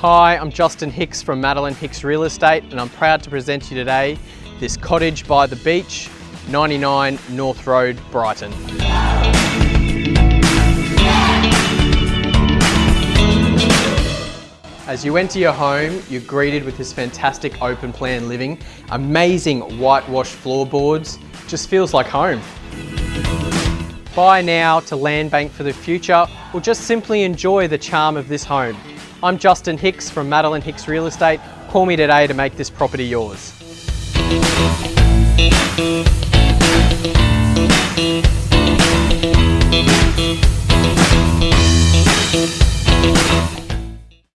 Hi, I'm Justin Hicks from Madeline Hicks Real Estate and I'm proud to present to you today this cottage by the beach, 99 North Road, Brighton. As you enter your home, you're greeted with this fantastic open plan living, amazing whitewashed floorboards, just feels like home. Buy now to land bank for the future or just simply enjoy the charm of this home. I'm Justin Hicks from Madeline Hicks Real Estate. Call me today to make this property yours.